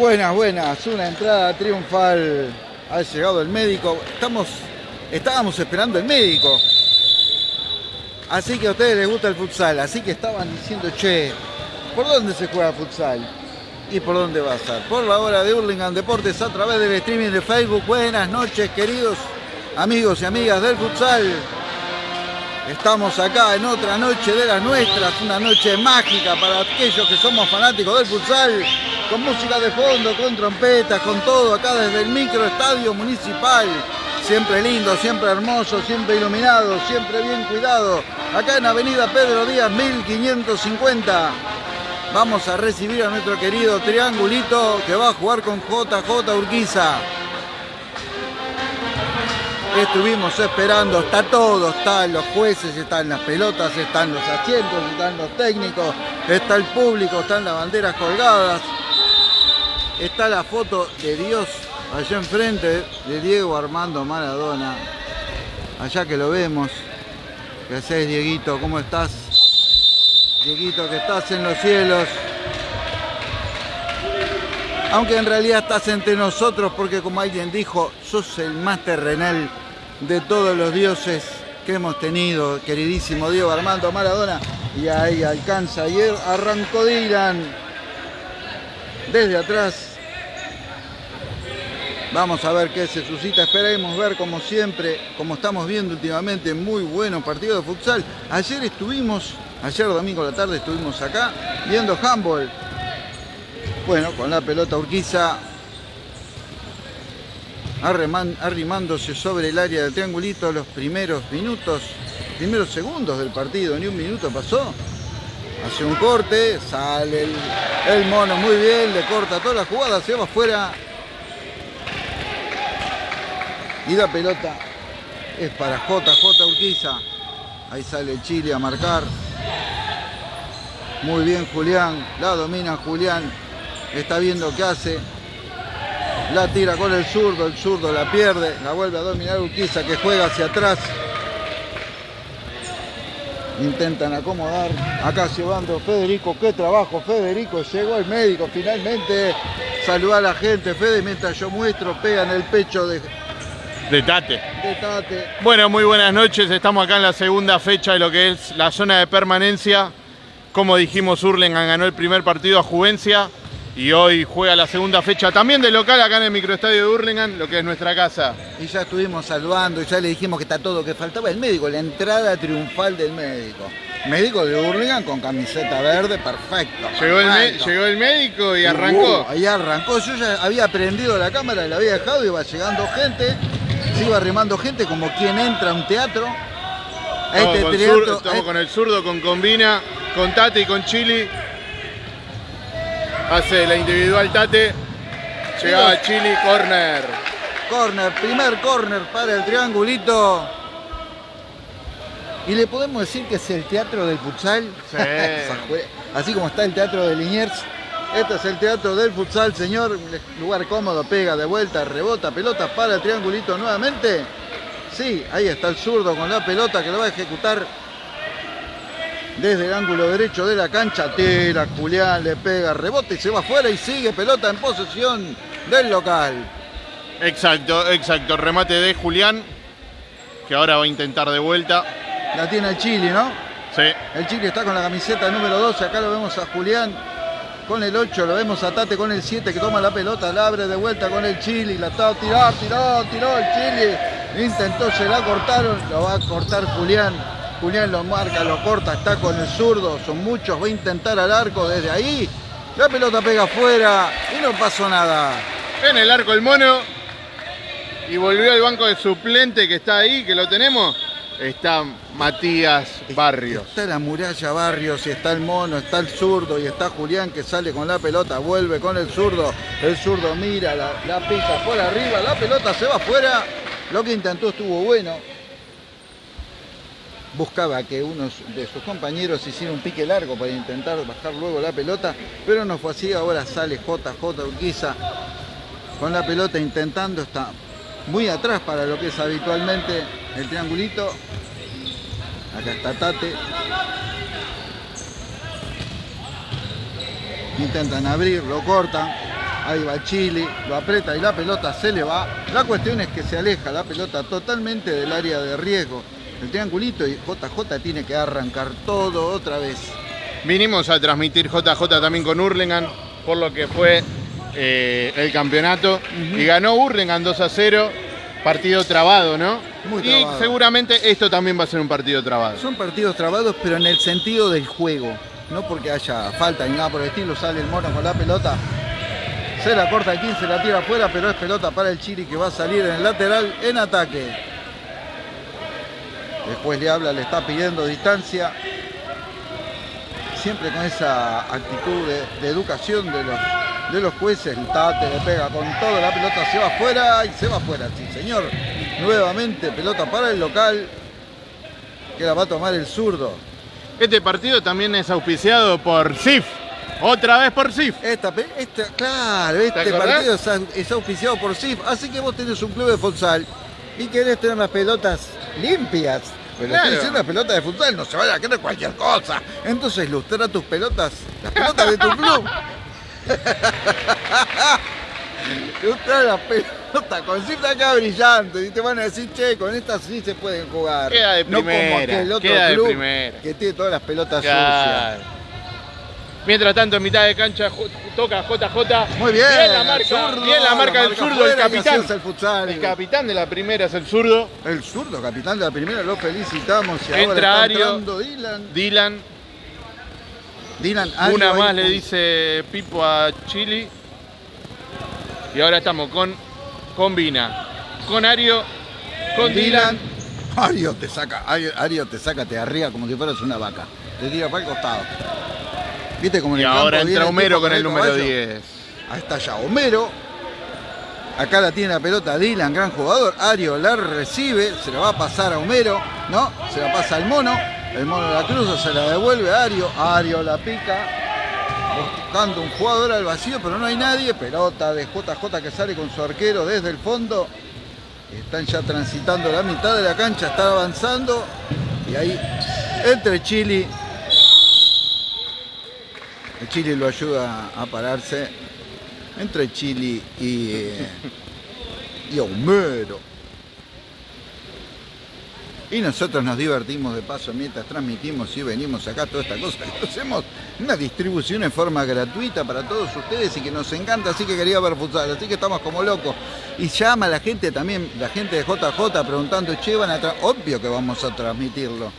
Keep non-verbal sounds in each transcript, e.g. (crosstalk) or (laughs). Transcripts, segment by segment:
Buenas, buenas. Una entrada triunfal. Ha llegado el médico. Estamos, estábamos esperando el médico. Así que a ustedes les gusta el futsal. Así que estaban diciendo, che, ¿por dónde se juega futsal? ¿Y por dónde va a ser? Por la hora de Hurlingham Deportes a través del streaming de Facebook. Buenas noches, queridos amigos y amigas del futsal. Estamos acá en otra noche de las nuestras, una noche mágica para aquellos que somos fanáticos del futsal, con música de fondo, con trompetas, con todo, acá desde el microestadio municipal. Siempre lindo, siempre hermoso, siempre iluminado, siempre bien cuidado. Acá en Avenida Pedro Díaz 1550. Vamos a recibir a nuestro querido Triangulito que va a jugar con JJ Urquiza. Estuvimos esperando, está todo, están los jueces, están las pelotas, están los asientos, están los técnicos, está el público, están las banderas colgadas, está la foto de Dios allá enfrente de Diego Armando Maradona, allá que lo vemos. ¿Qué haces, Dieguito? ¿Cómo estás? Dieguito, que estás en los cielos. Aunque en realidad estás entre nosotros porque como alguien dijo, sos el más terrenal de todos los dioses que hemos tenido, queridísimo Diego Armando Maradona. Y ahí alcanza, ayer arrancó Dylan desde atrás. Vamos a ver qué se suscita. Esperemos ver, como siempre, como estamos viendo últimamente, muy buenos partidos de futsal. Ayer estuvimos, ayer domingo a la tarde estuvimos acá viendo handball. Bueno, con la pelota Urquiza arrimándose sobre el área del triangulito los primeros minutos, primeros segundos del partido, ni un minuto pasó. Hace un corte, sale el, mono muy bien, le corta toda la jugada, se va afuera. Y la pelota es para JJ Urquiza. Ahí sale Chile a marcar. Muy bien Julián, la domina Julián. Está viendo qué hace. La tira con el zurdo, el zurdo la pierde, la vuelve a dominar Urquiza que juega hacia atrás. Intentan acomodar. Acá llevando Federico. Qué trabajo, Federico. Llegó el médico finalmente. Saluda a la gente, Fede, mientras yo muestro, pega en el pecho de, de Tate. de Tate. Bueno, muy buenas noches. Estamos acá en la segunda fecha de lo que es la zona de permanencia. Como dijimos, Hurlingham ganó el primer partido a Juvencia y hoy juega la segunda fecha también de local acá en el microestadio de Hurlingham, lo que es nuestra casa. Y ya estuvimos saludando y ya le dijimos que está todo, que faltaba el médico, la entrada triunfal del médico. Médico de Hurlingham con camiseta verde, perfecto. Llegó el, llegó médico y arrancó. Uh, ahí arrancó. Yo ya había prendido la cámara, la había dejado, iba llegando gente, se iba arrimando gente como quien entra a un teatro. A Estamos, este con, teatro, estamos a- con el zurdo, con Combina, con Tate y con Chili. Hace la individual Tate. Llegaba Chili, corner. Corner, primer corner para el triangulito. Y le podemos decir que es el teatro del futsal. Sí. (laughs) Así como está el teatro de Liniers. Este es el teatro del futsal, señor. Lugar cómodo, pega de vuelta, rebota, pelota para el triangulito nuevamente. Sí, ahí está el zurdo con la pelota que lo va a ejecutar desde el ángulo derecho de la cancha. Tira, Julián le pega, rebota y se va afuera y sigue pelota en posesión del local. Exacto, exacto. Remate de Julián, que ahora va a intentar de vuelta. La tiene el Chile, ¿no? Sí. El Chile está con la camiseta número 12. Acá lo vemos a Julián con el 8. Lo vemos a Tate con el 7 que toma la pelota. La abre de vuelta con el Chile. La está tiró, tiró, tiró el Chile. Intentó, se la cortaron. Lo va a cortar Julián. Julián lo marca, lo corta. Está con el zurdo. Son muchos. Va a intentar al arco desde ahí. La pelota pega afuera y no pasó nada. En el arco el mono. Y volvió al banco de suplente que está ahí, que lo tenemos. Está Matías Barrios. Está la muralla Barrios, y está el mono, está el zurdo y está Julián que sale con la pelota, vuelve con el zurdo. El zurdo mira, la, la pica por arriba, la pelota se va afuera. Lo que intentó estuvo bueno. Buscaba que uno de sus compañeros hiciera un pique largo para intentar bajar luego la pelota, pero no fue así. Ahora sale JJ Urquiza con la pelota intentando, está muy atrás para lo que es habitualmente el triangulito. Acá está Tate. Intentan abrir, lo cortan. Ahí va Chile, lo aprieta y la pelota se le va. La cuestión es que se aleja la pelota totalmente del área de riesgo. El triangulito y JJ tiene que arrancar todo otra vez. Vinimos a transmitir JJ también con Hurlingham, por lo que fue eh, el campeonato. Y ganó Hurlingham 2 a 0. Partido trabado, ¿no? Muy y seguramente esto también va a ser un partido trabado. Son partidos trabados, pero en el sentido del juego. No porque haya falta ni nada por el estilo. Sale el mono con la pelota. Se la corta el 15, la tira afuera, pero es pelota para el Chiri que va a salir en el lateral en ataque. Después le habla, le está pidiendo distancia. Siempre con esa actitud de, de educación de los, de los jueces. El tate le pega con todo, la pelota se va afuera y se va afuera, sí señor. Nuevamente pelota para el local que la va a tomar el zurdo. Este partido también es auspiciado por SIF. Otra vez por SIF. Esta, esta- claro, este partido es auspiciado por SIF, así que vos tenés un club de futsal y querés tener las pelotas limpias. Pero Claro. estoy diciendo las pelotas de futsal, no se vaya a creer cualquier cosa. Entonces lustra tus pelotas, las pelotas de tu (laughs) club. (laughs) lustra las pelotas con cinta acá brillante y te van a decir, che, con estas sí se pueden jugar. Queda de no como primera, aquel otro queda de club primera. que tiene todas las pelotas sucias. Mientras tanto, en mitad de cancha toca JJ. Muy bien, Bien la marca, zurdo, bien la marca del zurdo, el capitán. el futsal. El capitán de la primera es el zurdo. El zurdo, capitán de la primera, lo felicitamos. Y ahora Entra está Ario. Dylan. Dylan. Dylan Ario Una más le dice Pipo a Chili. Y ahora estamos con, con Vina. Con Ario. Con Dylan. Ario te saca, Ario, Ario te saca, te arriba como si fueras una vaca. Te tira para el costado. ¿Viste como en Y el ahora campo entra Homero con el número caballo? 10. Ahí está ya Homero. Acá la tiene la pelota Dylan, gran jugador. Ario la recibe, se la va a pasar a Homero, ¿no? Se la pasa al mono. El mono la cruza, se la devuelve a Ario. Ario la pica. Buscando un jugador al vacío, pero no hay nadie. Pelota de JJ que sale con su arquero desde el fondo. Están ya transitando la mitad de la cancha, está avanzando. Y ahí, entre Chili. El Chili lo ayuda a pararse. Entre Chili y, eh, y Homero. Y nosotros nos divertimos de paso mientras transmitimos y venimos acá toda esta cosa. Hacemos una distribución en forma gratuita para todos ustedes y que nos encanta, así que quería ver futsal, así que estamos como locos. Y llama la gente también, la gente de JJ preguntando, che, van a tra-?" Obvio que vamos a transmitirlo.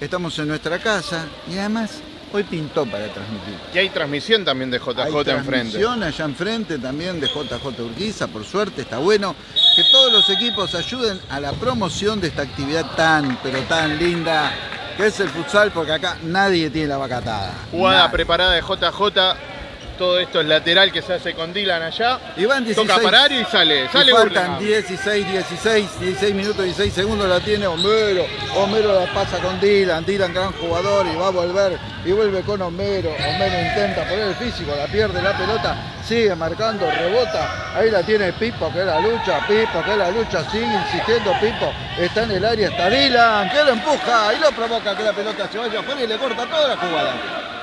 Estamos en nuestra casa y además hoy pintó para transmitir. Y hay transmisión también de JJ Hay enfrente. transmisión allá enfrente también de JJ Urquiza, por suerte, está bueno que todos los equipos ayuden a la promoción de esta actividad tan, pero tan linda que es el futsal, porque acá nadie tiene la vacatada. Jugada Nadie. preparada de JJ. Todo esto es lateral que se hace con Dylan allá. Y van 16. Toca y sale. Y Sale faltan Burlingame. 16, 16, 16 minutos, 16 segundos la tiene Homero. Homero la pasa con Dylan, Dylan gran jugador y va a volver y vuelve con Homero. Homero intenta poner el físico, la pierde la pelota, sigue marcando, rebota. Ahí la tiene Pipo que la lucha, Pipo que la lucha, sigue insistiendo Pipo. Está en el área, está Dylan que lo empuja y lo provoca que la pelota se vaya afuera y le corta toda la jugada.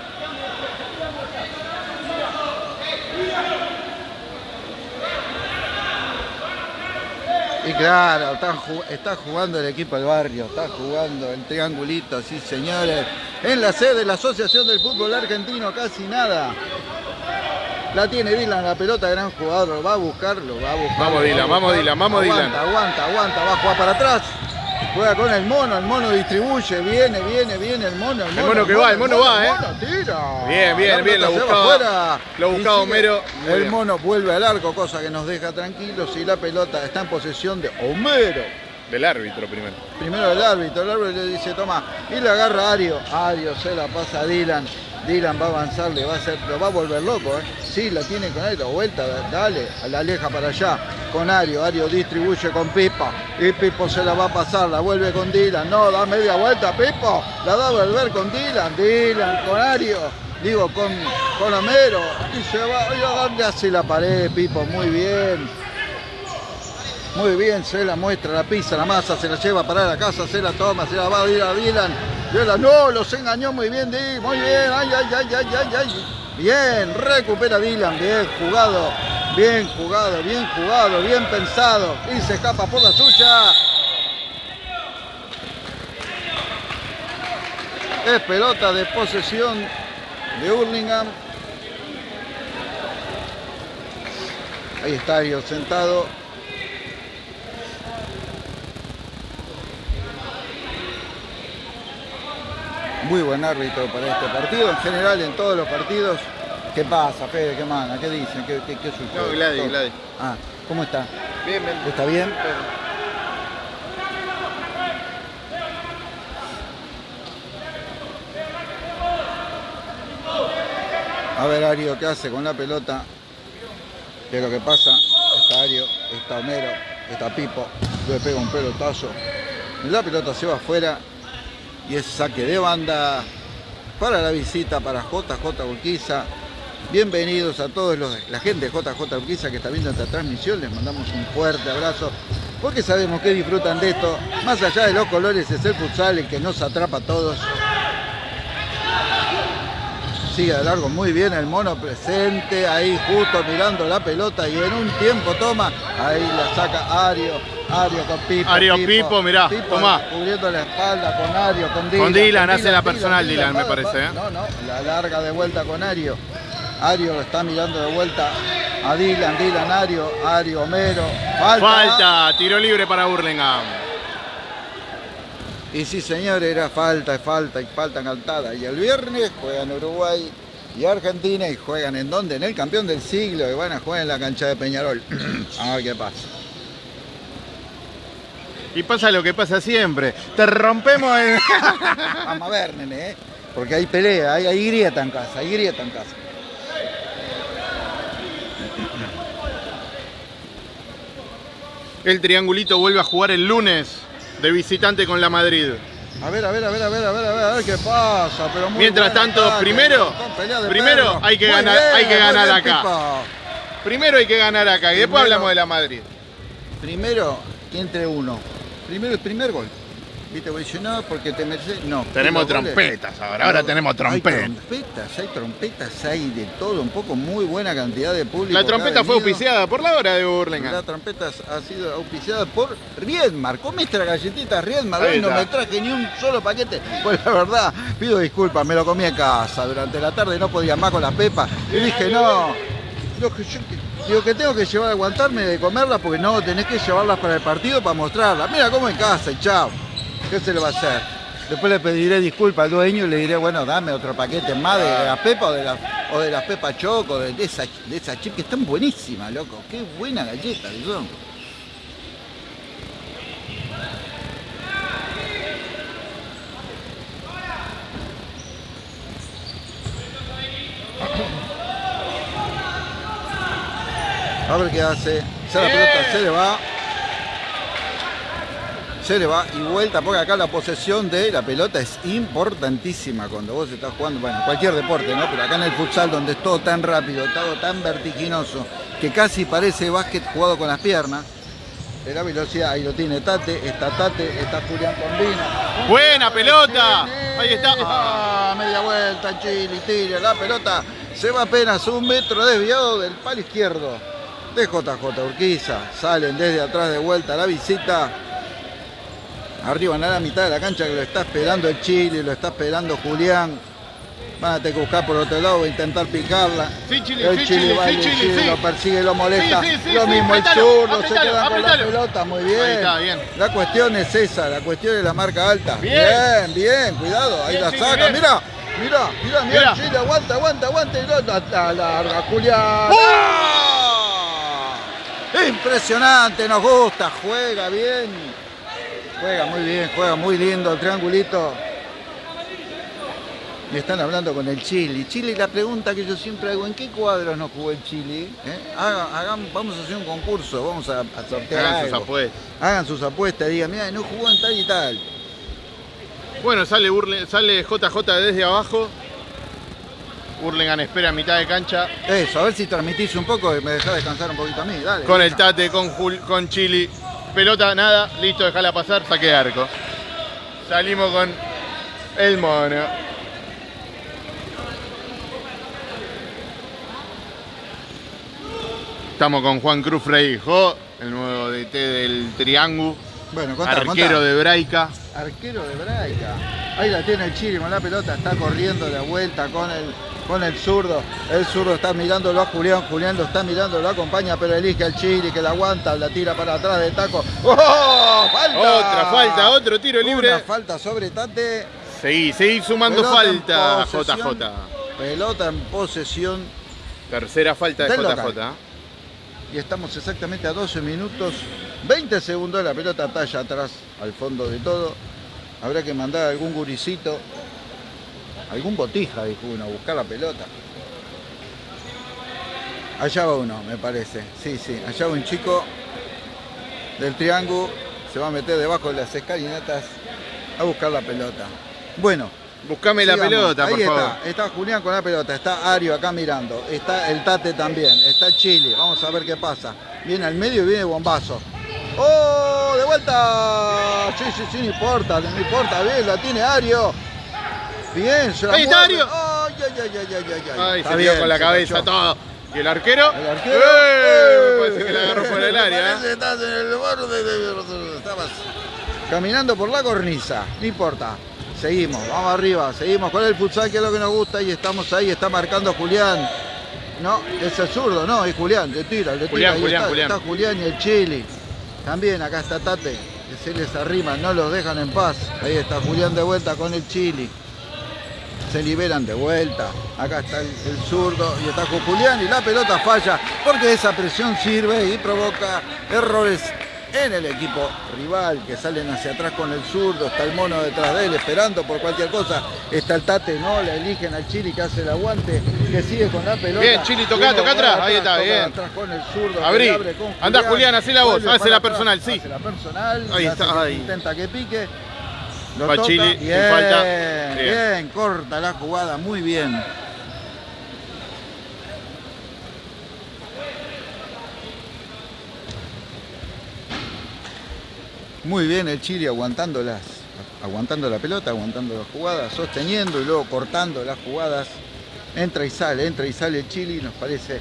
Y claro, está, ju- está jugando el equipo del barrio, está jugando el triangulito, sí señores. En la sede de la Asociación del Fútbol Argentino, casi nada. La tiene Dylan, la pelota, gran jugador, lo va a buscar, lo va a buscar. Vamos, Dylan, vamos. Dylan, vamos, aguanta, Dylan. Aguanta, aguanta, va a jugar para atrás. Juega con el mono, el mono distribuye, viene, viene, viene el mono. El mono, mono que va, el mono va, el ¿eh? mono tira. Bien, bien, bien, lo buscaba- lo buscaba. Homero, El mono vuelve al arco, cosa que nos deja tranquilos y la pelota está en posesión de Homero. Del árbitro primero. Primero el árbitro, el árbitro le dice toma y le agarra a Ario. Ario se la pasa a Dylan. Dylan va a avanzar, le va a hacer, lo va a volver loco, ¿eh? Sí, la tiene con la vuelta, dale, la aleja para allá con Ario. Ario distribuye con Pipo y Pipo se la va a pasar, la vuelve con Dylan. No, da media vuelta, Pipo, la da a volver con Dylan. Dylan con Ario, digo con, con Homero. Y se va, y a darle hace la pared, Pipo, muy bien. Muy bien, se la muestra, la pisa, la masa, se la lleva para la casa, se la toma, se la va a ir a Dylan. Dylan, no, los engañó muy bien, Di, muy bien, ay, ay, ay, ay, ay, ay. Bien, recupera Dylan, bien jugado Bien jugado, bien jugado, bien pensado. Y se escapa por la suya. Es pelota de posesión de Hurlingham. Ahí está Ario sentado. Muy buen árbitro para este partido. En general, en todos los partidos. ¿Qué pasa, Fede? ¿Qué manda? ¿Qué dicen? ¿Qué, qué, qué sucede? No, Gladys. Gladys. Ah, ¿cómo está? Bien, bien. ¿Está bien? A ver Ario, ¿qué hace con la pelota? ¿Qué es lo que pasa? Está Ario, está Homero, está Pipo, le pega un pelotazo. La pelota se va afuera y es saque de banda para la visita para JJ Urquiza. Bienvenidos a todos los, la gente de JJ Urquiza que está viendo esta transmisión. Les mandamos un fuerte abrazo porque sabemos que disfrutan de esto. Más allá de los colores es el futsal el que nos atrapa a todos. Sigue de largo muy bien el mono presente, ahí justo mirando la pelota y en un tiempo toma, ahí la saca Ario, Ario con Pipo. Ario, Pipo, mirá, tomá. Cubriendo la espalda con Ario, con Dylan. Con Dylan, hace la personal Dylan, me parece. ¿eh? No, no, la larga de vuelta con Ario. Ario lo está mirando de vuelta a Dylan, Dylan, Ario, Ario, Homero. Falta. Falta, tiro libre para Burlingame. Y sí, señor, era falta, falta y falta cantada. Y el viernes juegan Uruguay y Argentina y juegan en dónde? En el campeón del siglo y van a jugar en la cancha de Peñarol. (clears throat) a ver qué pasa. Y pasa lo que pasa siempre. Te rompemos el... (laughs) Vamos a ver, nene, ¿eh? porque hay pelea, hay, hay grieta en casa, hay grieta en casa. El triangulito vuelve a jugar el lunes de visitante con la Madrid. A ver, a ver, a ver, a ver, a ver, a ver, a ver qué pasa. Pero muy Mientras tanto, ataque, primero- primero hay que ganar- hay que ganar acá. Pipa. Primero hay que ganar acá y después hablamos de la Madrid. Primero, entre uno. Primero el primer gol. ¿Viste? Voy decir, no, porque te mereces. No. Tenemos goles- trompetas ahora, ahora tenemos Hay trompetas. trompetas, hay trompetas, hay de todo, un poco muy buena cantidad de público. La trompeta fue auspiciada por la hora de La Burlingame. trompeta ha sido auspiciada por Riedmar. Come esta galletita Riedmar. Hoy no me traje ni un solo paquete. Pues la verdad, pido disculpas, me lo comí en casa. Durante la tarde no podía más con las pepas. Y dije, no, yo- digo que tengo que llevar, aguantarme de comerlas porque no, tenés que llevarlas para el partido para mostrarlas. Mira, como en casa chao. ¿Qué se le va a hacer? Después le pediré disculpas al dueño y le diré, bueno, dame otro paquete más de la pepa o de la, o de las pepas choco, de, esa, de chip que están buenísimas, loco. Qué buena galleta que. A ver qué hace. Se le va. Se le va y vuelta, porque acá la posesión de la pelota es importantísima cuando vos estás jugando, bueno, cualquier deporte, ¿no? Pero acá en el futsal donde es todo tan rápido, todo tan vertiginoso, que casi parece básquet jugado con las piernas. De la velocidad, ahí lo tiene Tate, está Tate, está Julián Combina. Buena pelota. Ahí está. Ah, media vuelta, Chile, tira la pelota. Se va apenas un metro desviado del palo izquierdo de JJ Urquiza. Salen desde atrás de vuelta la visita. Arriba en la mitad de la cancha que lo está esperando el Chile, lo está esperando Julián. Van a tener que buscar por otro lado, intentar picarla. Sí, Chile, el sí, Chile, Chile, va sí, Chile, lo persigue, lo molesta. Lo mismo el zurdo, se queda con la pelota, muy bien. Ahí está, bien. La cuestión es esa, la cuestión es la marca alta. Bien. bien, bien, cuidado, ahí Bien, la saca, mira, mira, mira, mira, Mira. el Chile, aguanta, aguanta, aguanta, y la, la larga, Julián. ¡Oh! ¡Ah! Impresionante, nos gusta, juega bien. Juega muy bien, juega muy lindo el triangulito. Y están hablando con el Chile. Chile, la pregunta que yo siempre hago, ¿en qué cuadros no jugó el Chile? ¿Eh? Hagan- hagan- vamos a hacer un concurso, vamos a, a sortear Hagan sus algo. apuestas. Hagan sus apuestas, digan, mira, no jugó en tal y tal. Bueno, sale, Burle- sale JJ desde abajo. Burlingame espera a mitad de cancha. Eso, a ver si transmitís un poco y me dejás descansar un poquito a mí, dale. Con el. Tate, con, Jul- con Chili. Pelota, nada. Listo, dejala pasar. Saque de arco. Salimos con el mono. Estamos con Juan Cruz Freijo, el nuevo DT del Triángulo. Bueno, contá, arquero contá. de Braica. Arquero de Braica. Ahí la tiene el Chile con la pelota, está corriendo de vuelta con el, con el zurdo. El zurdo está mirándolo a Julián, Julián lo está mirando, lo acompaña, pero elige al Chile que la aguanta, la tira para atrás de taco. ¡Oh! ¡Falta! Otra falta, otro tiro libre. Una falta sobre Tate. Seguí, seguí sumando Pelota falta. JJ. Pelota en posesión. Tercera falta de JJ. local. Y estamos exactamente a 12 minutos, 20 segundos. La pelota talla atrás, al fondo de todo. Habrá que mandar algún guricito, algún botija, dijo uno, a buscar la pelota. Allá va uno, me parece. Sí, sí, allá va un chico del triángulo. Se va a meter debajo de las escalinatas a buscar la pelota. Bueno, Buscame la pelota, Ahí por está, favor. está Julián con la pelota, está Ario acá mirando, está el Tate también, está Chile, vamos a ver qué pasa. Viene al medio y viene bombazo. ¡Oh! ¡De vuelta! Sí, sí, sí, no importa, no importa, bien, la tiene Ario. Bien, se la Ahí está. Ario. ¡Ay, ay, ay, ay, ay, ay! Ay, se bien, dio con la cabeza cachó. todo. ¿Y el arquero? El arquero. ¡Eh! Me parece que la agarró por el área. Que estás en el borde de- Estabas caminando por la cornisa, no importa. Seguimos, vamos arriba, seguimos con el futsal que es lo que nos gusta y estamos ahí, está marcando Julián. No, es el zurdo, no, es Julián, le tira, le tira. Julián, ahí Julián, está, Julián. está Julián y el Chili. También acá está Tate, que se les arrima, no los dejan en paz. Ahí está Julián de vuelta con el Chili. Se liberan de vuelta. Acá está el, zurdo y está con Julián y la pelota falla porque esa presión sirve y provoca errores en el equipo rival que salen hacia atrás con el zurdo. Está el mono detrás de él esperando por cualquier cosa. Está el Tate, no, le eligen al Chili que hace el aguante, que sigue con la pelota. Bien, Chili, toca, toca atrás. Ahí está, toca bien. atrás con el zurdo, Abrí. abre con Andá, Julián, hacé la voz, hace la atrás, personal, sí. hace la personal, Ahí hace está, que ahí. intenta que pique. Lo Va toca. Chili, bien, falta. Bien. Bien. corta la jugada, muy bien. Muy bien el Chile aguantando las, aguantando la pelota, aguantando las jugadas, sosteniendo y luego cortando las jugadas. Entra y sale, entra y sale el Chile, nos parece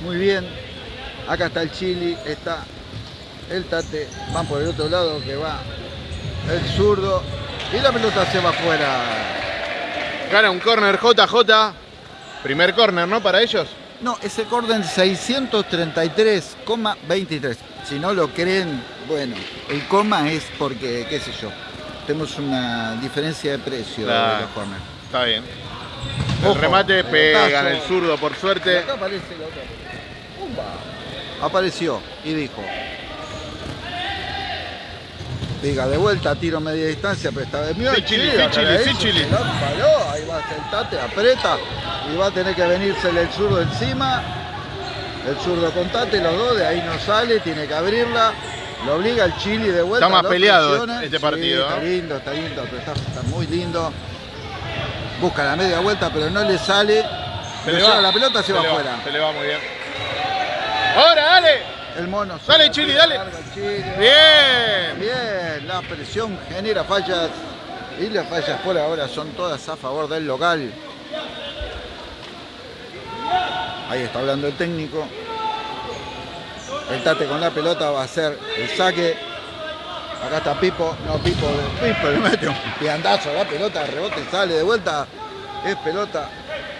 muy bien. Acá está el Chile, está el Tate, van por el otro lado que va el zurdo y la pelota se va afuera. Gana un corner JJ. Primer corner, ¿no? Para ellos. No, ese corden 633,23. Si no lo creen, bueno, el coma es porque, qué sé yo, tenemos una diferencia de precio Claro. de los corners. Está bien. Ojo, el remate pega en el zurdo, por suerte. acá aparece la otra. ¡Pumba! Apareció y dijo. Diga, de vuelta, tiro media distancia, pero esta vez mío. Sí, Chili, sí, Chili, sí, Chili. Ahí va el tate, aprieta y va a tener que venirse el zurdo encima. El zurdo con tate, los dos, de ahí no sale, tiene que abrirla. Lo obliga el Chili de vuelta. Está más peleado presiona. este Sí, partido, Está lindo, está lindo, pero está, está muy lindo. Busca la media vuelta, pero no le sale. Se Le va. la pelota, se, va afuera. Se le va muy bien. ¡Ahora, dale! El mono. Dale, la dale. Bien. Bien, la presión genera fallas y las fallas por ahora son todas a favor del local. Ahí está hablando el técnico. El Tate con la pelota va a hacer el saque. Acá está Pipo. No, Pipo, Pipo le mete un piandazo la pelota, rebote, sale de vuelta. Es pelota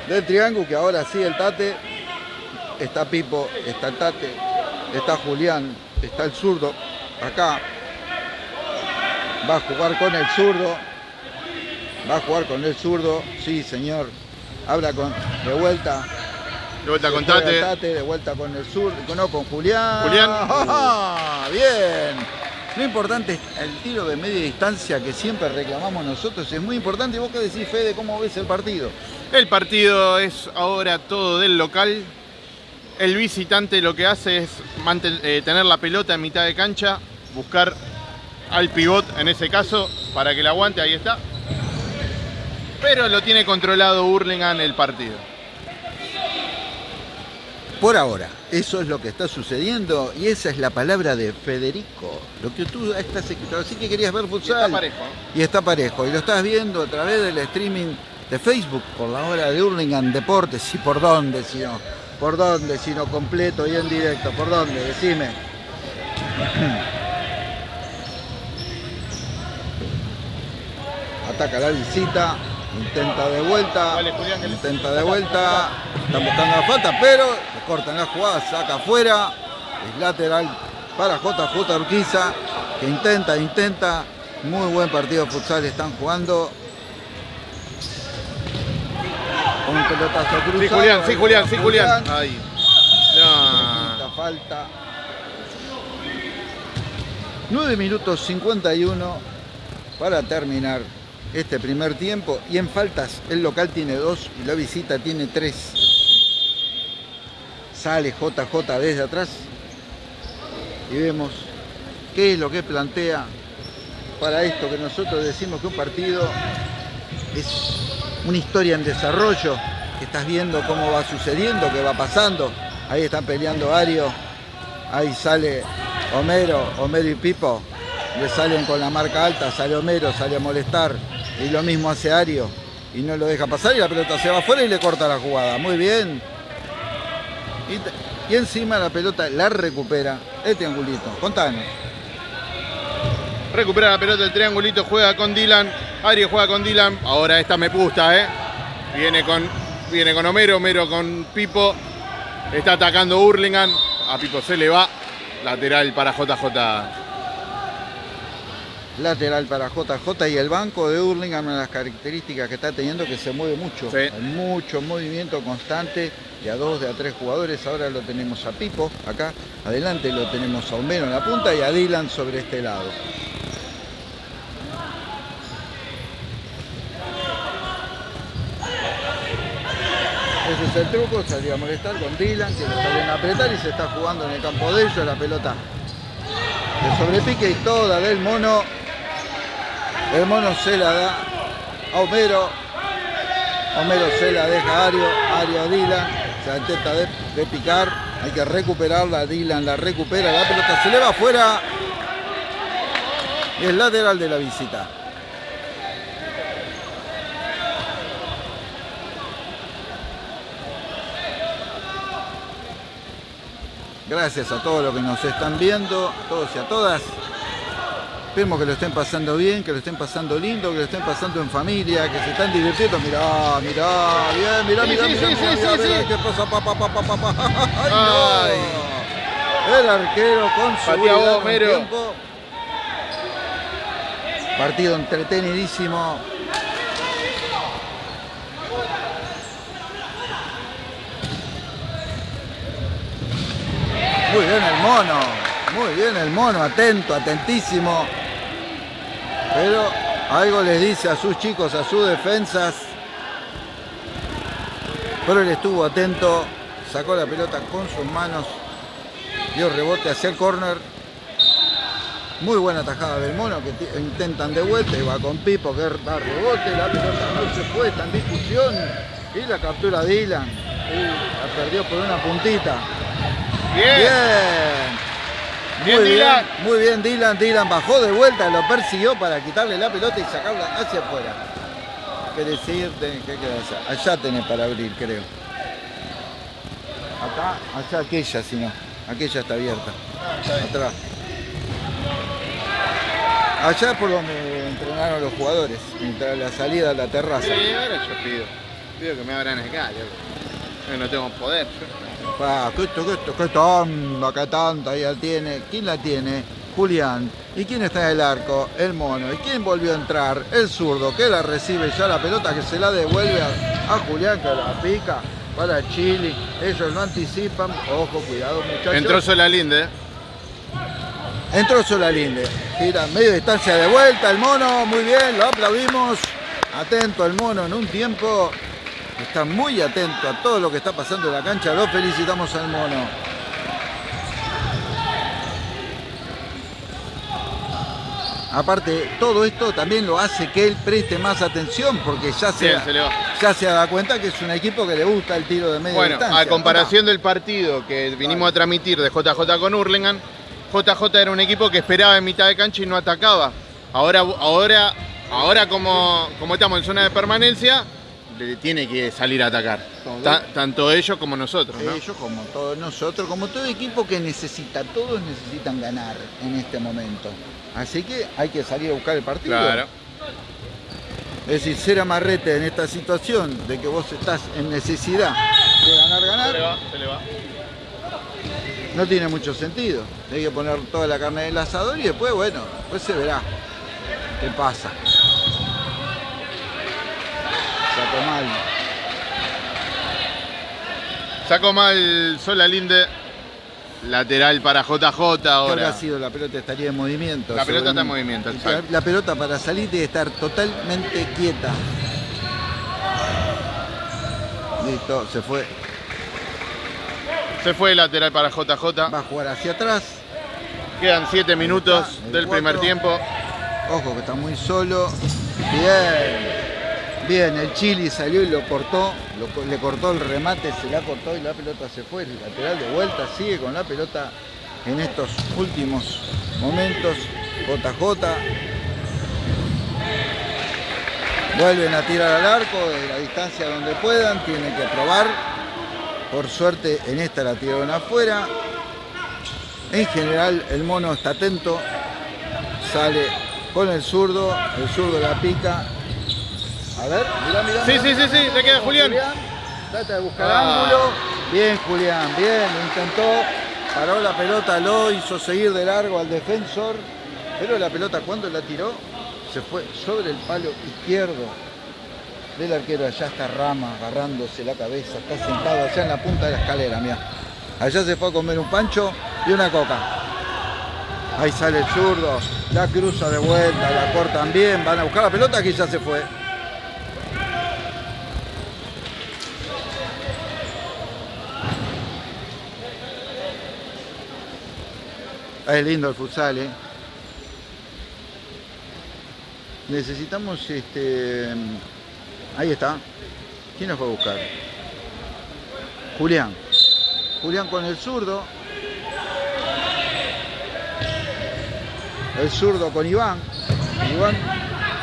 del triángulo que ahora sí el Tate. Está Pipo, está el Tate, está Julián, está el zurdo. Acá va a jugar con el zurdo. Va a jugar con el zurdo. Sí, señor. Habla con de vuelta. De vuelta con Tate. Tate, de vuelta con el sur, no, con Julián. Julián. (laughs) Bien. Lo importante es el tiro de media distancia que siempre reclamamos nosotros. Es muy importante. ¿Y vos qué decís, Fede? ¿Cómo ves el partido? El partido es ahora todo del local. El visitante lo que hace es eh, tener la pelota en mitad de cancha, buscar al pivot en ese caso para que la aguante, ahí está. Pero lo tiene controlado Hurlingham el partido. Por ahora, eso es lo que está sucediendo y esa es la palabra de Federico. Lo que tú estás escuchando. Así que querías ver Y futsal. está parejo. ¿eh? Y está parejo. Y lo estás viendo a través del streaming de Facebook por la hora de Hurlingham Deportes y por dónde, si no. ¿Por dónde? Si no completo y en directo. ¿Por dónde? Decime. (clears throat) Ataca la visita. Intenta de vuelta. Intenta de vuelta. Están buscando la falta, pero cortan la jugada. Saca afuera. Es lateral para JJ Urquiza. Que intenta, intenta. Muy buen partido de futsal están jugando. Con un pelotazo cruzado. Sí, Julián, sí, Julián, sí, Julián. Ahí. No. falta. 9 minutos 51 para terminar este primer tiempo. Y en faltas el local tiene 2 y la visita tiene 3. Sale JJ desde atrás. Y vemos qué es lo que plantea para esto que nosotros decimos que un partido es una historia en desarrollo, que estás viendo cómo va sucediendo, qué va pasando. Ahí están peleando Ario, ahí sale Homero, Homero y Pipo, le salen con la marca alta, sale Homero, sale a molestar, y lo mismo hace Ario, y no lo deja pasar, y la pelota se va afuera y le corta la jugada. Muy bien. Y, y encima la pelota la recupera el triangulito. Contanos. Recupera la pelota el triangulito, juega con Dylan. Aries juega con Dylan. Ahora esta me gusta, ¿eh? Viene con, viene con Homero, Homero con Pipo. Está atacando Hurlingham. A Pipo se le va. Lateral para JJ. Lateral para JJ y el banco de Hurlingham, una de las características que está teniendo que se mueve mucho. Sí. Hay mucho movimiento constante de a dos, de a tres jugadores. Ahora lo tenemos a Pipo acá. Adelante lo tenemos a Homero en la punta y a Dylan sobre este lado. Ese es el truco, salió a molestar con Dylan, que lo salen a apretar y se está jugando en el campo de ellos la pelota de sobrepique y toda del mono. El mono se la da a Homero. Homero se la deja a Ario. Ario a Dylan. Se intenta de, de picar. Hay que recuperarla. Dylan la recupera. La pelota se le va afuera. Y es lateral de la visita. Gracias a todos los que nos están viendo, a todos y a todas. Esperemos que lo estén pasando bien, que lo estén pasando lindo, que lo estén pasando en familia, que se están divirtiendo. Mirá, mirá, bien, mirá, mirá, sí, mirá, sí, mirá, sí, mirá, sí, mirá, sí. qué pasa, pa, pa, pa, pa. (laughs) Ay, no. El arquero con Mero. tiempo. Partido entretenidísimo. Muy bien el mono, muy bien el mono, atento, atentísimo. Pero algo les dice a sus chicos, a sus defensas. Pero él estuvo atento, sacó la pelota con sus manos, dio rebote hacia el córner. Muy buena tajada del mono que intentan de vuelta y va con Pipo que da rebote, la pelota no se fue, está en discusión y la captura Dylan. Y la perdió por una puntita. Bien. Bien. Bien, muy Dylan. bien, muy bien Dylan. Dylan bajó de vuelta, lo persiguió para quitarle la pelota y sacarla hacia afuera. ¿Querés ir? Tenés- ¿Qué querés hacer? Allá tenés para abrir, creo. Acá, allá aquella, si no. Aquella está abierta. Atrás. Allá por donde entrenaron los jugadores, mientras la salida a la terraza. Sí, ahora yo pido. Pido que me abran acá. Yo no tengo poder. yo. ¿Qué, esto, qué, esto, qué tanta, qué tanta ya tiene? ¿Quién la tiene? Julián. ¿Y quién está en el arco? El mono. ¿Y quién volvió a entrar? El zurdo, que la recibe ya la pelota, que se la devuelve a, a Julián, que la pica para Chile. Ellos no anticipan. Ojo, cuidado, muchachos. Entró Solalinde, ¿eh? Entró Solalinde. Tira medio distancia de vuelta el mono. Muy bien, lo aplaudimos. Atento el mono en un tiempo. Está muy atento a todo lo que está pasando en la cancha. Lo felicitamos al mono. Aparte, todo esto también lo hace que él preste más atención porque ya se, Bien, se le va. ya se da cuenta que es un equipo que le gusta el tiro de media Bueno, distancia. a comparación del partido que vinimos a transmitir de JJ con Hurlingham, JJ era un equipo que esperaba en mitad de cancha y no atacaba. Ahora, ahora, ahora como, como estamos en zona de permanencia, tiene que salir a atacar. Ta- tanto ellos como nosotros, ¿no? Ellos, como todos nosotros, como todo equipo que necesita, todos necesitan ganar en este momento. Así que hay que salir a buscar el partido. Claro. Es decir, ser amarrete en esta situación de que vos estás en necesidad de ganar, Se le ganar, va, se le va. no tiene mucho sentido. Hay que poner toda la carne en el asador y después, bueno, después se verá qué pasa. Sacó mal. Sacó mal Sola Linde. Lateral para JJ ¿Qué habrá ahora. sido? La pelota estaría en movimiento. La pelota está en movimiento, La, exacto. la pelota para salir debe estar totalmente quieta. Listo, se fue. Se fue lateral para JJ. Va a jugar hacia atrás. Quedan 7 minutos está, el del primer tiempo. Ojo que está muy solo. Bien. Bien, el Chili salió y lo cortó. le cortó el remate, se la cortó y la pelota se fue. El lateral de vuelta sigue con la pelota en estos últimos momentos. JJ. Vuelven a tirar al arco de la distancia donde puedan. Tienen que probar. Por suerte en esta la tiraron afuera. En general el mono está atento. Sale con el zurdo. El zurdo la pica. A ver, mirá, mirá. Sí, sí, sí, sí, le queda Julián. Trata de buscar Ah. ángulo. Bien, Julián, bien, lo intentó. Paró la pelota, lo hizo seguir de largo al defensor. Pero la pelota cuando la tiró se fue sobre el palo izquierdo del arquero. Allá está Rama agarrándose la cabeza, está sentado allá en la punta de la escalera, mira. Allá se fue a comer un pancho y una coca. Ahí sale el zurdo, la cruza de vuelta, la cortan bien, van a buscar la pelota que ya se fue. Es lindo el futsal, ¿eh? Necesitamos este. Ahí está. ¿Quién nos fue a buscar? Julián. Julián con el zurdo. El zurdo con Iván. Iván.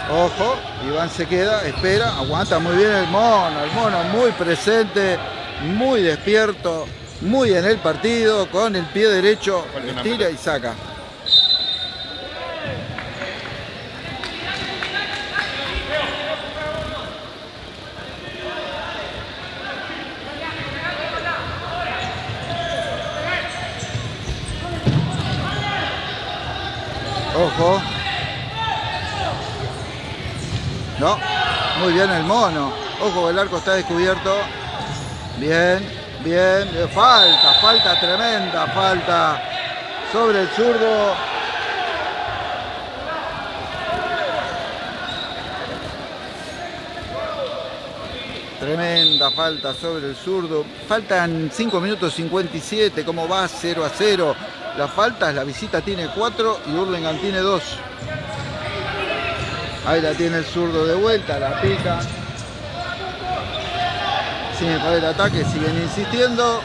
Ojo. Iván se queda, espera, aguanta muy bien el mono. El mono muy presente, muy despierto, muy en el partido, con el pie derecho, tira y saca. Ojo. No, muy bien el mono. Ojo, el arco está descubierto. Bien, bien. Eh, Falta, falta tremenda, falta sobre el zurdo. Tremenda falta sobre el zurdo. Faltan 5 minutos 57. ¿Cómo va? 0 a 0. Las faltas, la visita tiene 4 y Hurlingham tiene 2. Ahí la tiene el zurdo de vuelta, la pica. Sin para el ataque, siguen insistiendo.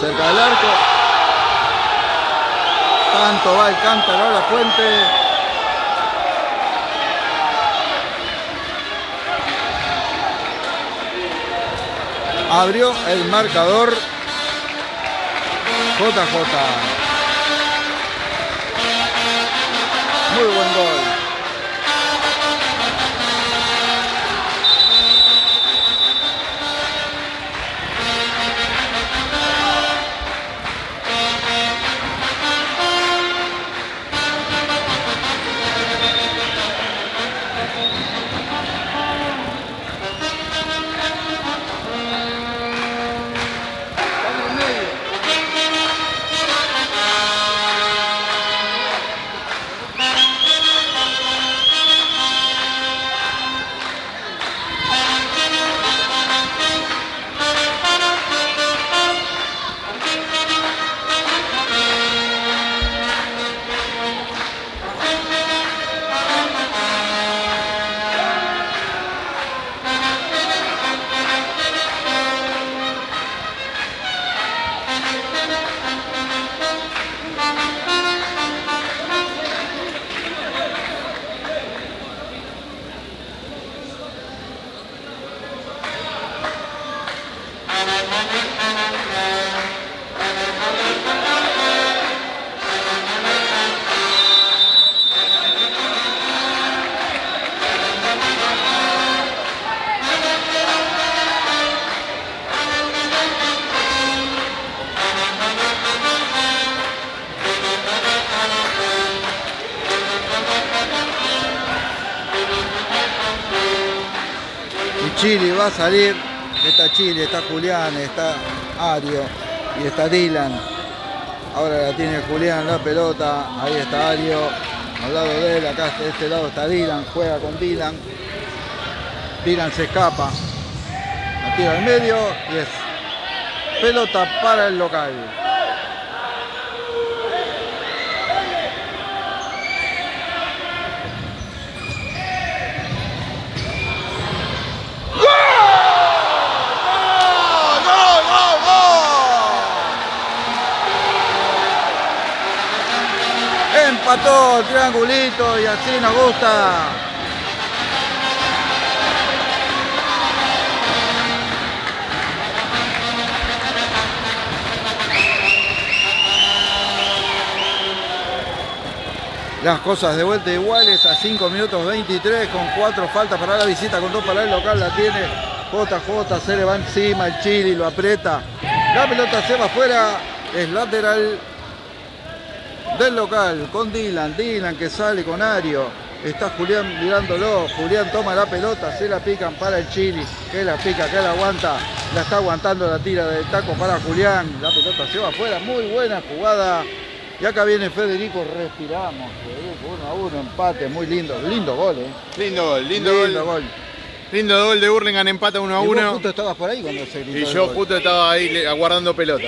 Cerca del arco. Tanto va el cántaro a la fuente. Abrió el marcador JJ. Muy buen gol. Chile va a salir. Está Chile, está Julián, está Ario y está Dylan. Ahora la tiene Julián la pelota. Ahí está Ario. Al lado de él, acá de este lado está Dylan. Juega con Dylan. Dylan se escapa. La tira al medio y es pelota para el local. Empató el triangulito y así nos gusta. Las cosas de vuelta iguales a 5 minutos 23 con 4 faltas para la visita, con 2 para el local, la tiene JJ, se le va encima el Chili, lo aprieta. La pelota se va afuera, es lateral del local con Dylan, Dylan que sale con Ario, está Julián mirándolo, Julián toma la pelota, se la pican para el Chili, que la pica, que la aguanta, la está aguantando la tira del taco para Julián, la pelota se va afuera, muy buena jugada, y acá viene Federico, respiramos, uno a uno, empate, muy lindo, lindo gol, eh. Lindo gol, lindo, lindo gol. Lindo gol de Burlingame, empata 1 a 1. Y justo estabas por ahí cuando se gritó Y yo justo estaba ahí aguardando pelota.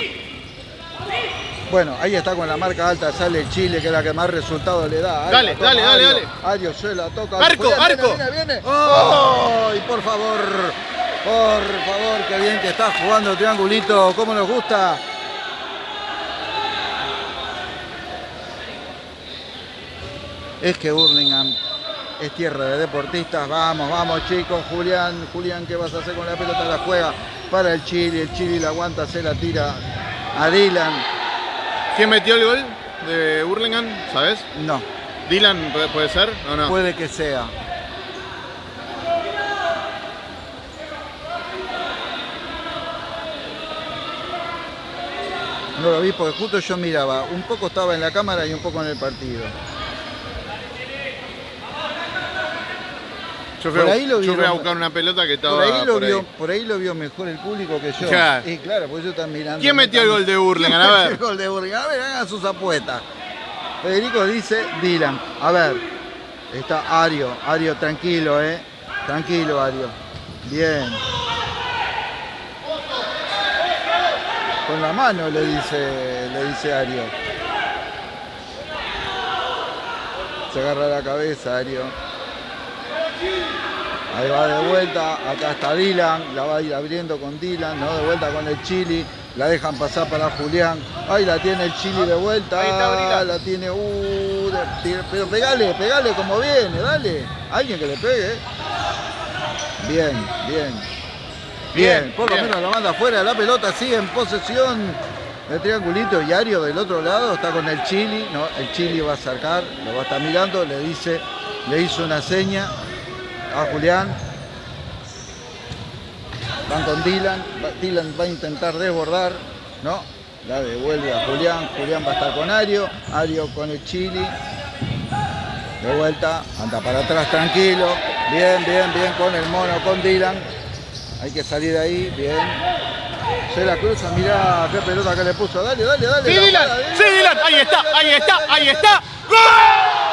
Bueno, ahí está con la marca alta, sale el Chile, que es la que más resultado le da. dale, dale, dale, dale. Ario se la toca. Arco, arco. Viene, viene, oh. y por favor, por favor, qué bien que está jugando el triangulito, cómo nos gusta. Es que Burlingame es tierra de deportistas. Vamos, vamos chicos. Julián, Julián, ¿qué vas a hacer con la pelota? La juega para el Chile. El Chile la aguanta, se la tira a Dylan. ¿Quién metió el gol de Burlingame? ¿Sabes? No. ¿Dylan puede ser o no? Puede que sea. No lo vi porque justo yo miraba. Un poco estaba en la cámara y un poco en el partido. Yo fui, por ahí lo a buscar una pelota que estaba por ahí, lo vio, Por ahí lo vio mejor el público que yo. Y claro, pues yo están mirando. ¿Quién metió el gol de Burlingame? A ver. el gol de Burlingame? A ver, hagan sus apuestas. Federico dice Dylan. A ver. Está Ario. Ario, tranquilo, eh. Tranquilo, Ario. Bien. Con la mano le dice, le dice Ario. Se agarra la cabeza, Ario. Ahí va de vuelta, acá está Dylan, la va a ir abriendo con Dylan, ¿no? De vuelta con el Chili, la dejan pasar para Julián. Ahí la tiene el Chili de vuelta. Ahí está La tiene, uh, pero pegale, pegale como viene, dale. Alguien que le pegue. Bien, bien. Bien, por lo menos la manda afuera, la pelota sigue en posesión. El triangulito diario del otro lado está con el Chili, ¿no? El Chili va a acercar, lo va a estar mirando, le dice, le hizo una seña, a Julián. Van con Dylan. Dylan va a intentar desbordar. No, la devuelve a Julián. Julián va a estar con Ario. Ario con el Chili. De vuelta, anda para atrás tranquilo. Bien, bien, bien con el mono, con Dylan. Hay que salir de ahí, bien. Se la cruza, mirá qué pelota que le puso. Dale, dale, dale. Sí, Dylan, sí, Dylan. Ahí está, ahí está, ahí está. ¡Gol!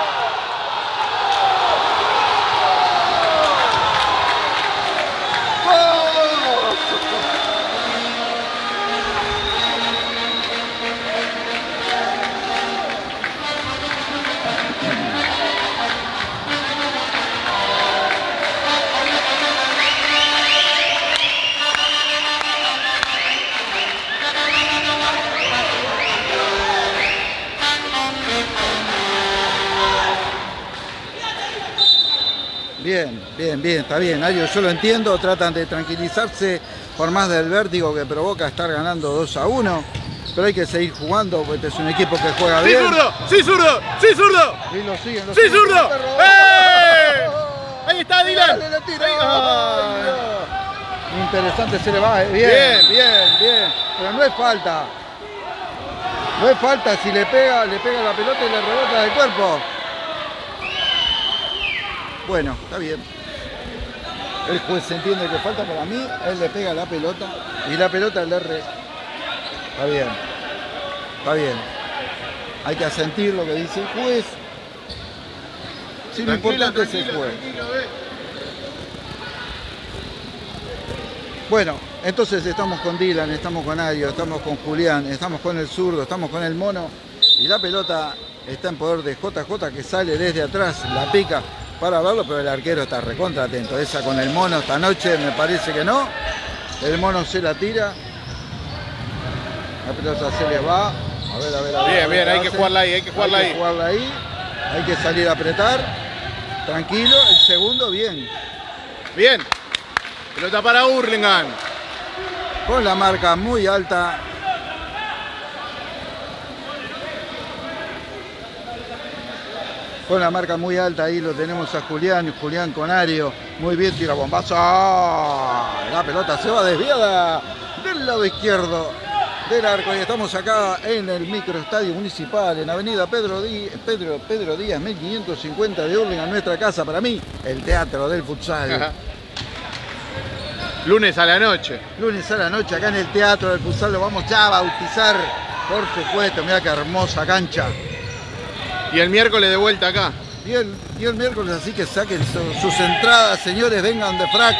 Bien, bien, bien, está bien. Yo lo entiendo, tratan de tranquilizarse por más del vértigo que provoca estar ganando 2 a 1. Pero hay que seguir jugando, porque este es un equipo que juega ¡Sí, bien. zurdo! ¡Sí, zurdo! ¡Sí, zurdo! Y lo siguen, lo ¡Sí, siguen. zurdo! ¡Eh! Ahí está Dylan. Dale, tira. Ay. Interesante se le va, eh. bien, Bien. bien, bien, Pero no es falta. No es falta si le pega, le pega la pelota y le rebota del cuerpo. Bueno, está bien. El juez entiende que falta para mí, él le pega la pelota y la pelota le re. Está bien. Está bien. Hay que asentir lo que dice el juez. Sí, lo importante es el juez. Bueno, entonces estamos con Dylan, estamos con Ario, estamos con Julián, estamos con el zurdo, estamos con el mono y la pelota está en poder de JJ que sale desde atrás, la pica para verlo, pero el arquero está recontra atento. Esa con el mono esta noche me parece que no. El mono se la tira. La pelota se le va. A ver, a ver, a ver. Bien, a ver bien, hay que jugarla ahí, hay que jugarla Hay ahí. que jugarla ahí. Hay que salir a apretar. Tranquilo, el segundo bien. Bien. Pelota para Hurlingham. con la marca muy alta. Con la marca muy alta, ahí lo tenemos a Julián, Julián con Ario, muy bien, tira bombazo, ¡Ah! la pelota se va desviada del lado izquierdo del arco y estamos acá en el microestadio municipal en Avenida Pedro, Dí- Pedro, Pedro Díaz 1550 de Urlingan, nuestra casa, para mí, el teatro del futsal. Lunes a la noche. Lunes a la noche acá en el Teatro del Futsal lo vamos ya a bautizar, por supuesto, mira qué hermosa cancha. Y el miércoles de vuelta acá. Y el, y el miércoles así que saquen su- sus entradas, señores, vengan de frac,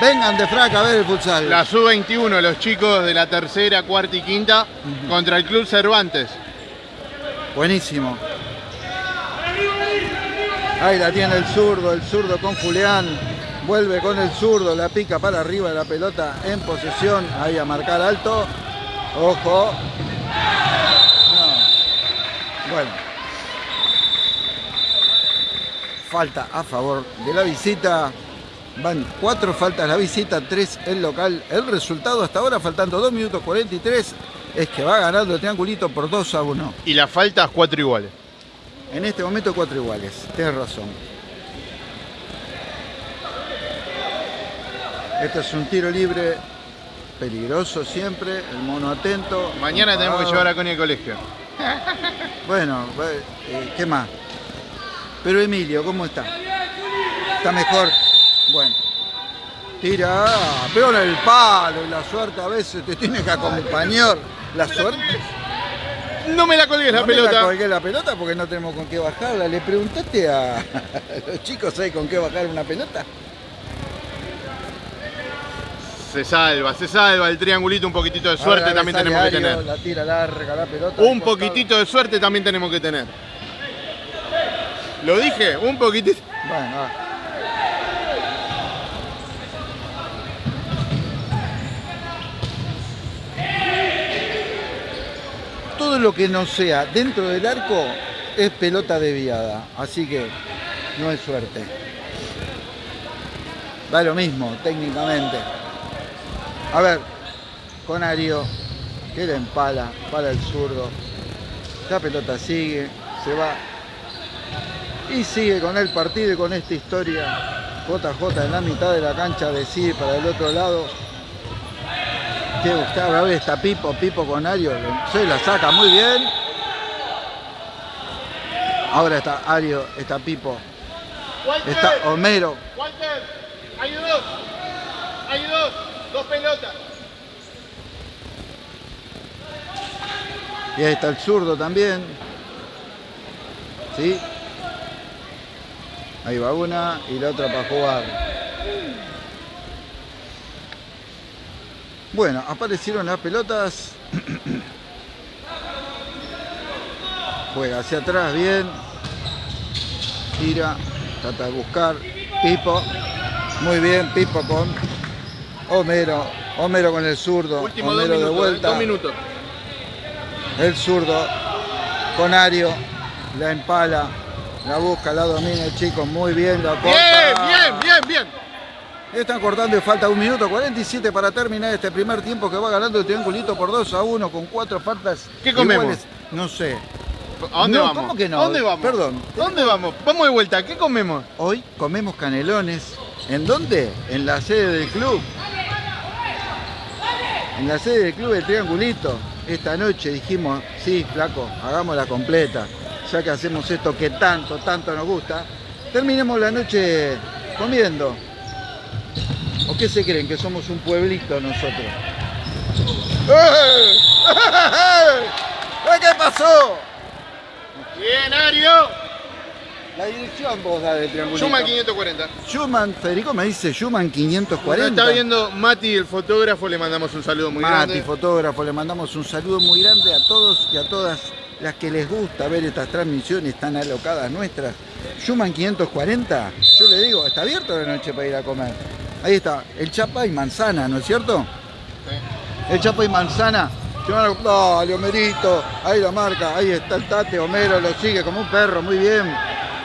vengan de frac a ver el futsal. La sub-21, los chicos de la tercera, cuarta y quinta, contra el Club Cervantes. Buenísimo. Ahí la tiene el zurdo, el zurdo con Julián. Vuelve con el zurdo, la pica para arriba de la pelota en posesión. Ahí a marcar alto. Ojo. No. Bueno. Falta a favor de la visita. Van cuatro faltas la visita, tres el local. El resultado hasta ahora, faltando 2 minutos 43, es que va ganando el triangulito por 2 a 1. Y las faltas, cuatro iguales. En este momento cuatro iguales, tienes razón. Este es un tiro libre, peligroso siempre, el mono atento. Mañana tenemos que llevar a Connie al colegio. Bueno, eh, ¿qué más? Pero Emilio, ¿cómo está? ¿Está mejor? Bueno. Tira, pero en el palo, la suerte a veces te tiene que acompañar. La suerte. No me la colgues la No me pelota. colgué la pelota porque no tenemos con qué bajarla. ¿Le preguntaste a (laughs) los chicos ahí con qué bajar una pelota? Se salva, se salva el triangulito, un poquitito de suerte Ahora también tenemos que tener. La tira larga la pelota. Un poquitito de suerte también tenemos que tener. Lo dije, un poquitito. Bueno, va. Todo lo que no sea dentro del arco es pelota desviada, así que no es suerte. Da lo mismo técnicamente. A ver, con Ario, que le empala para el zurdo. La pelota sigue, se va y sigue con el partido y con esta historia. JJ en la mitad de la cancha decide para el otro lado. Que buscaba, a ver, está Pipo, Pipo con Ario, se la saca muy bien. Ahora está Ario, está Pipo, está Homero. Walter, hay dos. Hay dos. Dos pelotas. Y ahí está el zurdo también. ¿Sí? Ahí va una y la otra para jugar. Bueno, aparecieron las pelotas. (clears throat) Juega hacia atrás, bien. Tira, trata de buscar. Pipo. Muy bien, Pipo con Homero. Homero con el zurdo. Último Homero de minutos. vuelta. Dos minutos. El zurdo con Ario, la empala, la busca, la domina el chico, muy bien, la corta. Bien, bien, Están cortando y falta un minuto 47 para terminar este primer tiempo que va ganando el triangulito por 2 a 1 con cuatro faltas. ¿Qué comemos? iguales. No sé. ¿A dónde No, vamos? ¿cómo que no? ¿A dónde vamos? Perdón. ¿A dónde vamos? Vamos de vuelta, ¿qué comemos? Hoy comemos canelones. ¿En dónde? En la sede del club. En la sede del club del Triangulito. Esta noche dijimos, sí, flaco, hagámosla completa. Ya que hacemos esto que tanto, tanto nos gusta. Terminemos la noche comiendo. ¿O qué se creen? Que somos un pueblito nosotros. ¡Eh! ¡Eh! (laughs) ¿Qué pasó? Bien, Ario. La dirección vos da del Triangulito. Schumann 540. Schumann, Federico me dice Schumann Nos 540. está viendo Mati, el fotógrafo, le mandamos un saludo muy Mati, grande. fotógrafo, le mandamos un saludo muy grande a todos y a todas las que les gusta ver estas transmisiones tan alocadas nuestras. Schumann 540, yo le digo, está abierto la noche para ir a comer. Ahí está, el chapa y manzana, ¿no es cierto? El chapa y manzana. Dale, Homerito, ahí la marca, ahí está el tate, Homero lo sigue como un perro, muy bien.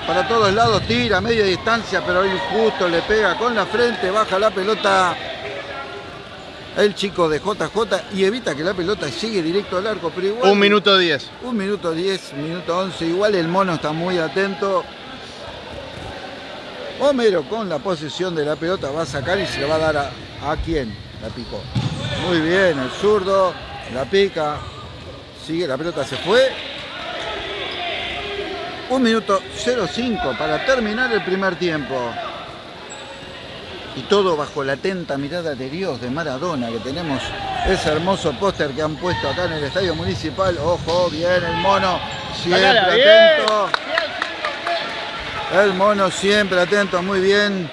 Para todos lados tira, media distancia, pero ahí justo le pega con la frente, baja la pelota el chico de JJ y evita que la pelota llegue directo al arco, pero igual... Un minuto diez. Un minuto 10, minuto 11, igual el mono está muy atento. Homero con la posesión de la pelota va a sacar y se le va a dar a, a quién, la picó. Muy bien, el zurdo, la pica, sigue, la pelota se fue. Un minuto 05 para terminar el primer tiempo. Y todo bajo la atenta mirada de Dios de Maradona, que tenemos ese hermoso póster que han puesto acá en el Estadio Municipal. Ojo, bien el mono, siempre Sacala, bien. atento. El mono siempre atento, muy bien.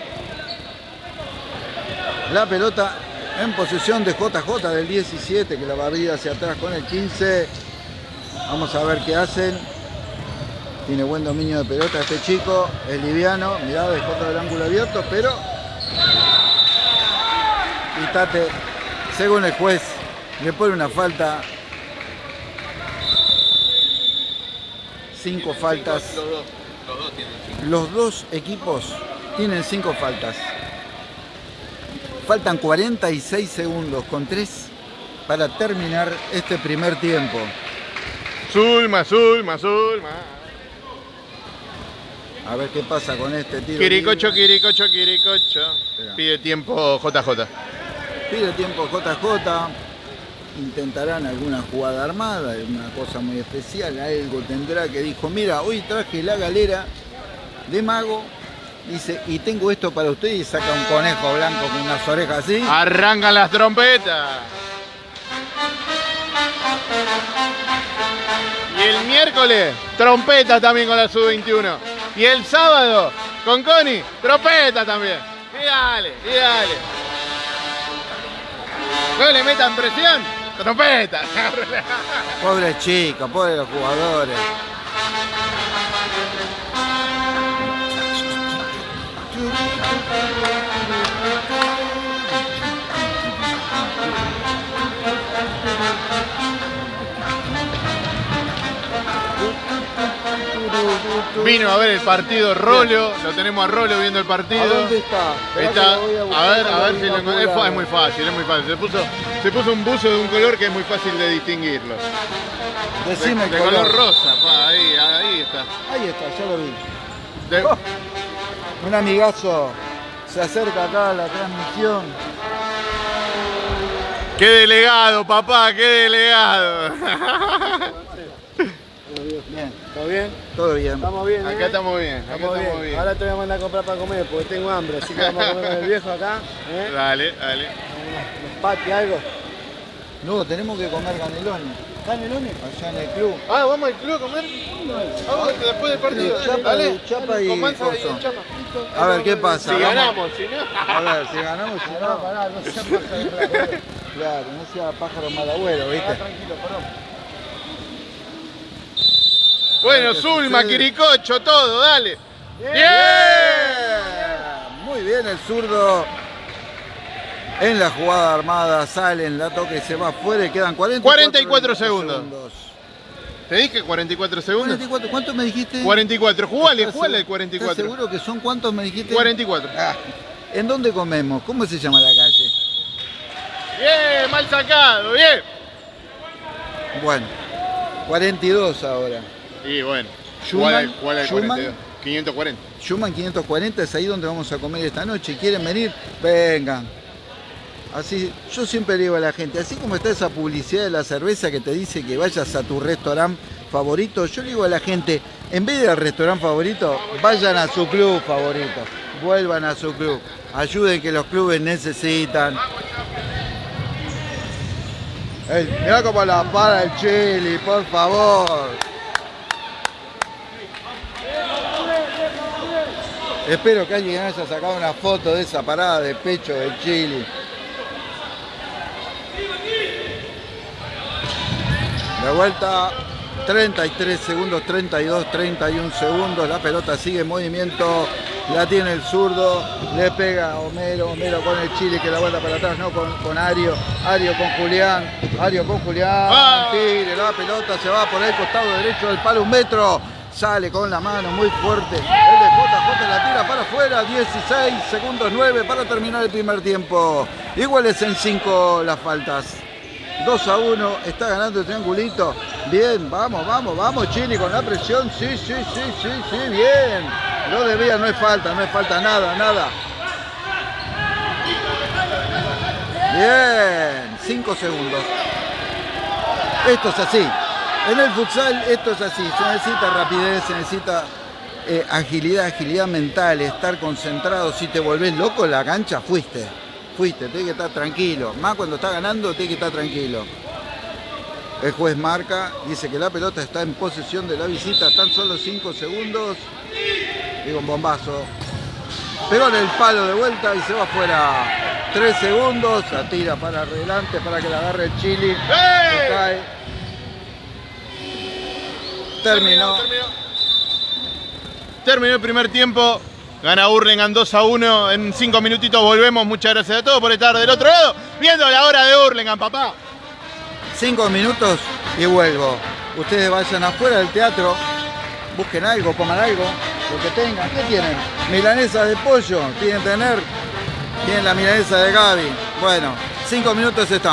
La pelota en posesión de JJ del 17, que la va a abrir hacia atrás con el 15. Vamos a ver qué hacen. Tiene buen dominio de pelota este chico, es liviano, mirá, dejó todo el ángulo abierto, pero Pitate, según el juez, le pone una falta. Cinco faltas. Los dos, equipos tienen cinco faltas. Faltan 46 segundos con tres para terminar este primer tiempo. Zulma, Zulma, Zulma. A ver qué pasa con este tiro. Quiricocho, libre. quiricocho, quiricocho. Pide tiempo JJ. Pide tiempo JJ. Intentarán alguna jugada armada, alguna cosa muy especial. Algo tendrá que dijo, mira, hoy traje la galera de mago. Dice, y tengo esto para usted y saca un conejo blanco con unas orejas así. Arrancan las trompetas. Y el miércoles, trompeta también con la sub-21. Y el sábado, con Connie, trompeta también. Y dale, y. No le metan presión, trompeta. (laughs) Pobre chico, pobre los jugadores. Vino a ver el partido Rollo, lo tenemos a Rollo viendo el partido. ¿A dónde está? A ver, a ver si lo apurado. es, muy fácil, es muy fácil. Se puso, se puso un buzo de un color que es muy fácil de distinguirlo. De, Decime el de color. color rosa, pa, ahí, ahí está. Ahí está, ya lo vi. De- Oh. Un amigazo se acerca acá a la transmisión. ¡Qué delegado, papá! ¡Qué delegado! (laughs) ¿Todo bien? todo bien. Estamos bien, ¿eh? Acá estamos bien, acá Estamos estamos bien. bien. Ahora te voy a mandar a comprar para comer porque tengo hambre, así que vamos a comer con el viejo acá. ¿eh? Dale, dale. Unos patis, algo. Luego tenemos que comer canelones. ¿Canelones? Allá en el club. Ah, ¿vamos al club a comer? Vamos después del partido. Chapa, Dale. chapa y Con Mansa y. Chapa. A ver qué pasa. Si Vamos. ganamos, si no. A ver, si ganamos, si No, no. pará, no sea pájaro. Claro, no sea pájaro mal abuelo, Ah, ¿viste? tranquilo, perdón. Bueno, ¿qué Zulma, sucede? Quiricocho, todo, dale. ¡Bien! Muy bien el zurdo. En la jugada armada sale en la toque, se va afuera y quedan 44, 44 segundos. ¿Te dije 44 segundos? 44, ¿cuánto me dijiste? 44, jugale, ¿Estás jugale el seguro- 44. ¿Estás seguro que son cuántos me dijiste? 44. Ah, ¿En dónde comemos? ¿Cómo se llama la calle? Bien, mal sacado, bien. Bueno, 42 ahora. Y bueno, Schumann, ¿cuál, cuál es el Schumann. 42? 540. Schumann 540 es ahí donde vamos a comer esta noche. ¿Quieren venir? Vengan. Así, yo siempre digo a la gente, así como está esa publicidad de la cerveza que te dice que vayas a tu restaurante favorito, yo le digo a la gente, en vez del restaurante favorito, vayan a su club favorito, vuelvan a su club, ayuden que los clubes necesitan. Ey, mirá cómo la para el chili, por favor. Espero que alguien haya sacado una foto de esa parada de pecho del Chili. De vuelta, 33 segundos, 32, 31 segundos. La pelota sigue en movimiento. La tiene el zurdo. Le pega a Homero. Homero con el Chile que la vuelta para atrás, no con, con Ario. Ario con Julián. Ario con Julián. ¡Ah! Tire la pelota. Se va por el costado derecho del palo. Un metro. Sale con la mano muy fuerte. El de JJ la tira para afuera. 16 segundos 9 para terminar el primer tiempo. Iguales en 5 las faltas. 2 a 1, está ganando el triangulito. Bien, vamos, vamos, vamos, Chile con la presión. Sí, sí, sí, sí, sí, bien. Lo debía, no es falta, no es falta, nada, nada. Bien, 5 segundos. Esto es así. En el futsal esto es así. Se necesita rapidez, se necesita eh, agilidad, agilidad mental, estar concentrado. Si te volvés loco en la cancha, fuiste. Fuiste, tenés que estar tranquilo. Más cuando está ganando, tenés que estar tranquilo. El juez marca, dice que la pelota está en posesión de la visita, tan solo 5 segundos. Digo, un bombazo. Pegó en el palo de vuelta y se va afuera. 3 segundos, la tira para adelante para que la agarre el Chili. ¡Eh! Terminó. Terminó el primer tiempo. Gana Hurlingham 2 a 1. En 5 minutitos volvemos. Muchas gracias a todos por estar del otro lado. Viendo la hora de Hurlingham, papá. 5 minutos y vuelvo. Ustedes vayan afuera del teatro, busquen algo, coman algo, lo que tengan. ¿Qué tienen? Milanesa de pollo, tienen tener. Tienen la milanesa de Gaby. Bueno, 5 minutos estamos.